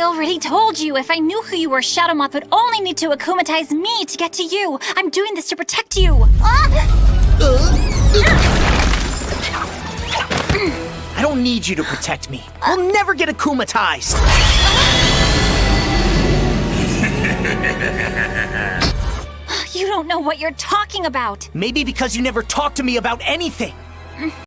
I already told you, if I knew who you were, Shadow Moth would only need to akumatize me to get to you. I'm doing this to protect you. I don't need you to protect me. I'll never get akumatized. You don't know what you're talking about. Maybe because you never talked to me about anything.